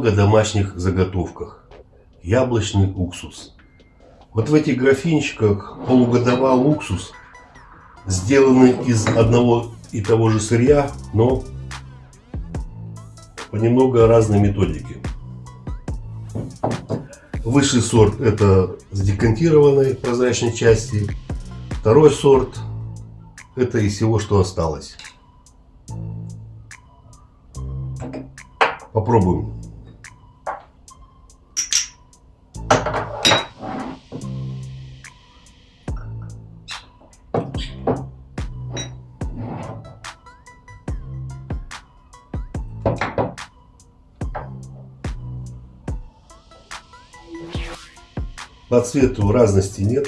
немного о домашних заготовках. Яблочный уксус. Вот в этих графинчиках полугодовал уксус, сделанный из одного и того же сырья, но по немного разной методике. Высший сорт это с декантированной прозрачной части. Второй сорт это из всего, что осталось. Попробуем. По цвету разности нет.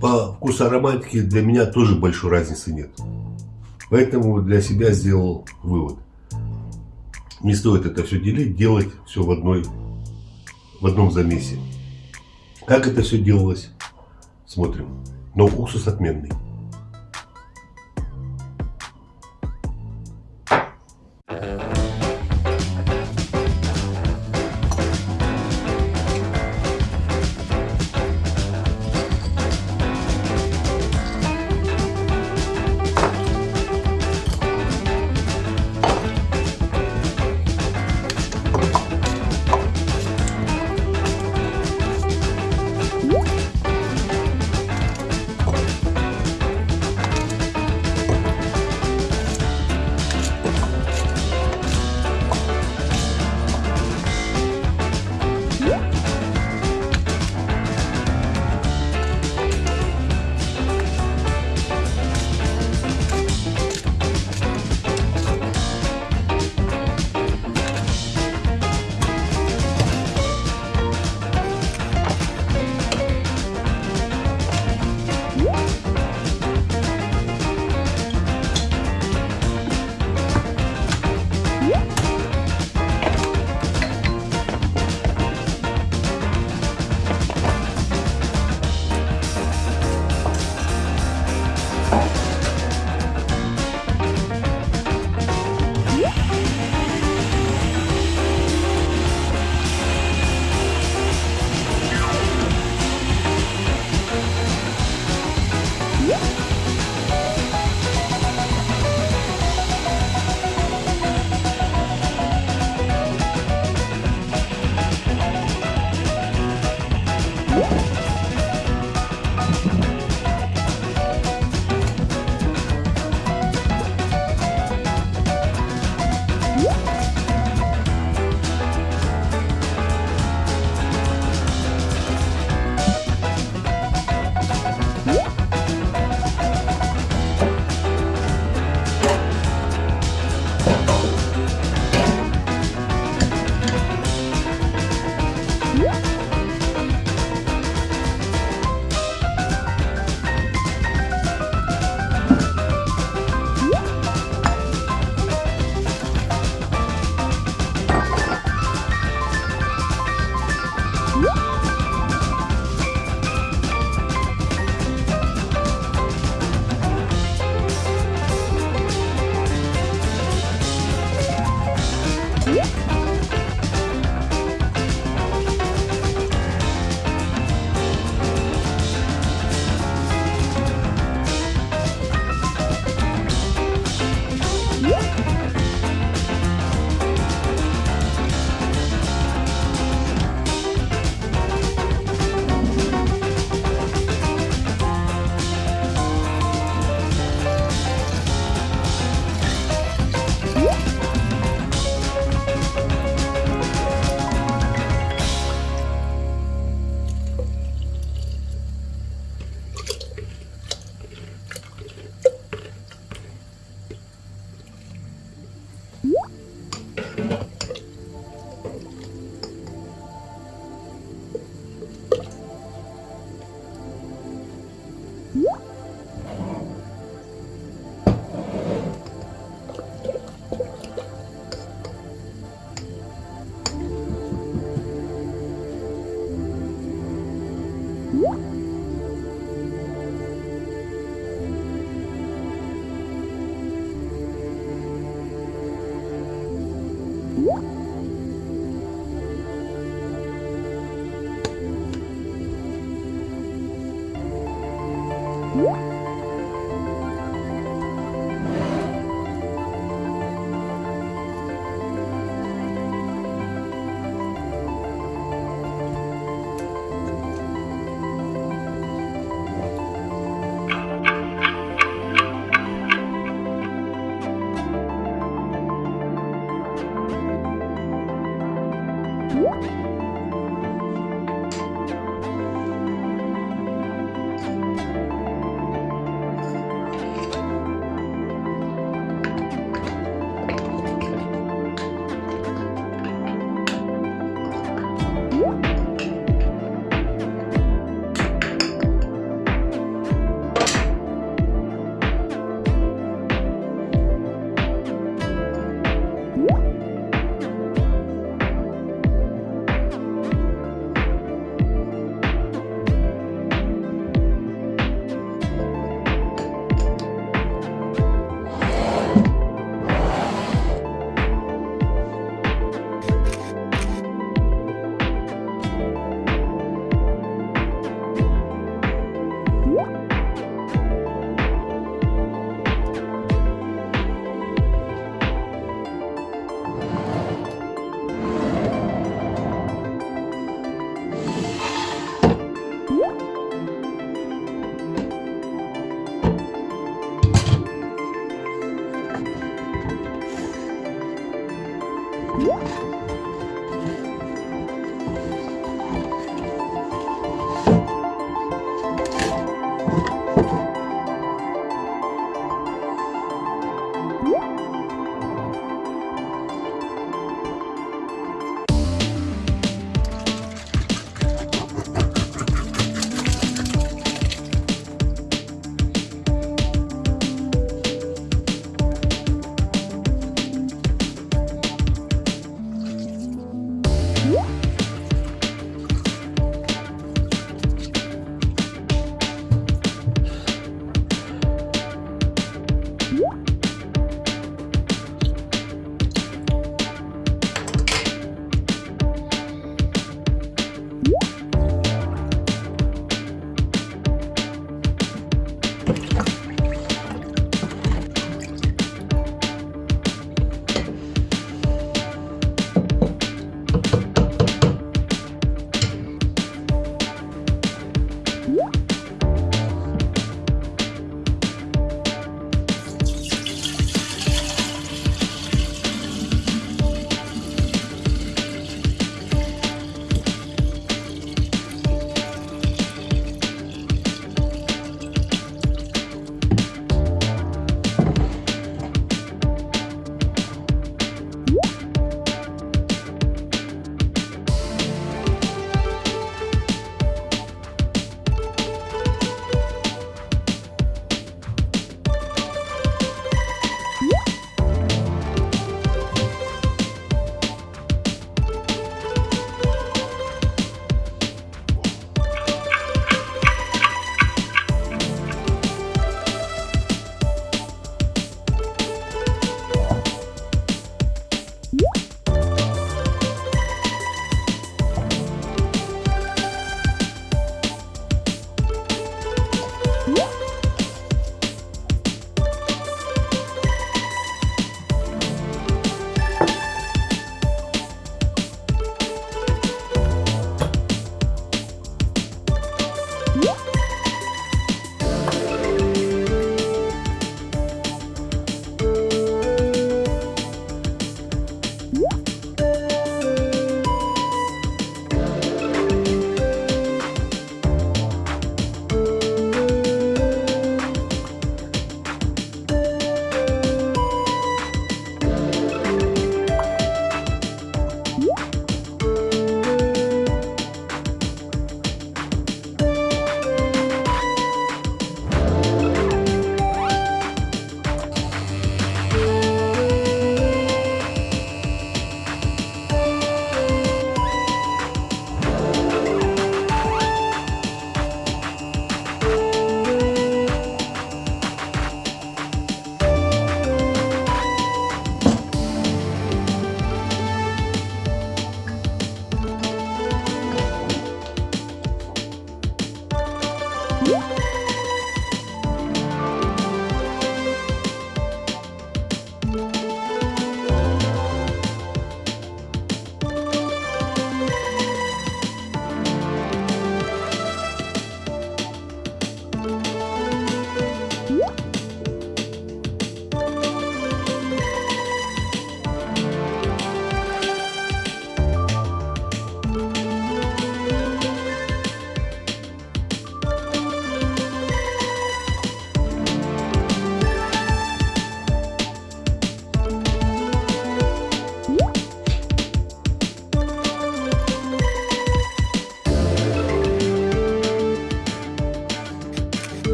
По вкусу ароматики для меня тоже большой разницы нет. Поэтому для себя сделал вывод. Не стоит это все делить, делать все в, одной, в одном замесе. Как это все делалось, смотрим. Но уксус отменный.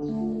Oh.